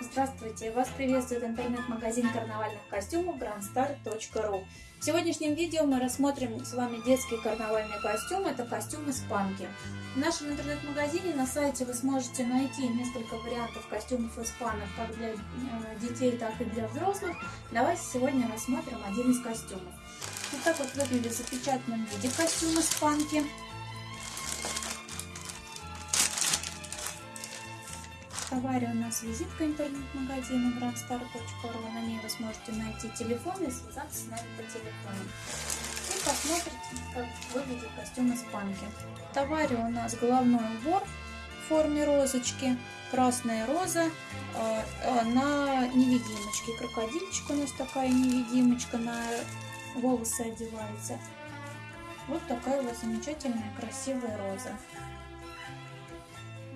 здравствуйте! Вас приветствует интернет-магазин карнавальных костюмов grandstar.ru В сегодняшнем видео мы рассмотрим с вами детские карнавальные костюмы. Это костюмы спанки. В нашем интернет-магазине на сайте вы сможете найти несколько вариантов костюмов из спанок как для э, детей, так и для взрослых. Давайте сегодня рассмотрим один из костюмов. Вот так вот выглядит в запечатанном виде костюмы спанки. В товаре у нас визитка интернет-магазина grandstar.ru. На ней вы сможете найти телефон и связаться с нами по телефону. И посмотрите, как выглядит костюм из панки. В товаре у нас головной убор в форме розочки, красная роза э, на невидимочке. Крокодильчик у нас такая невидимочка на волосы одевается. Вот такая вот замечательная красивая роза.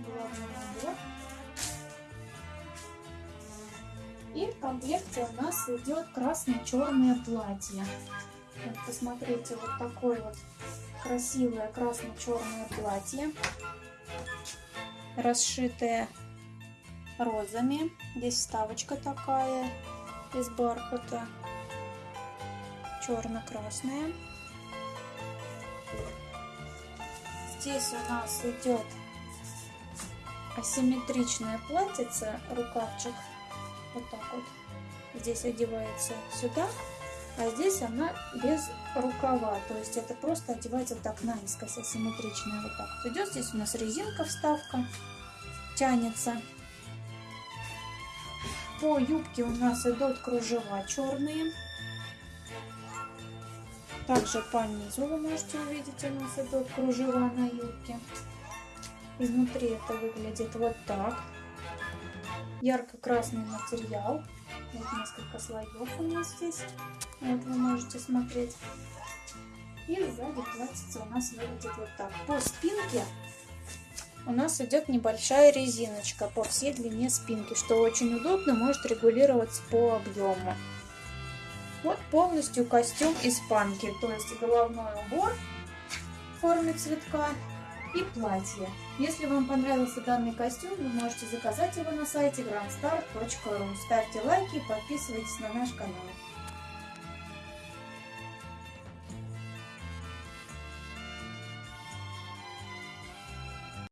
Головной убор. И в комплекте у нас идет красно-черное платье. Вот посмотрите, вот такое вот красивое красно-черное платье, расшитое розами. Здесь вставочка такая из бархата, черно-красная. Здесь у нас идет асимметричное платьице, рукавчик вот так вот. Здесь одевается сюда, а здесь она без рукава. То есть это просто одевается вот так наискось, асимметричная вот так вот идет. Здесь у нас резинка вставка тянется. По юбке у нас идут кружева черные. Также по низу вы можете увидеть, у нас идут кружева на юбке. Изнутри это выглядит вот так ярко-красный материал. Вот несколько слоев у нас здесь. Вот вы можете смотреть. И сзади платьице у нас выглядит вот так. По спинке у нас идет небольшая резиночка по всей длине спинки, что очень удобно, может регулироваться по объему. Вот полностью костюм из панки, то есть головной убор в форме цветка и платье. Если вам понравился данный костюм, вы можете заказать его на сайте grandstar.ru. Ставьте лайки и подписывайтесь на наш канал.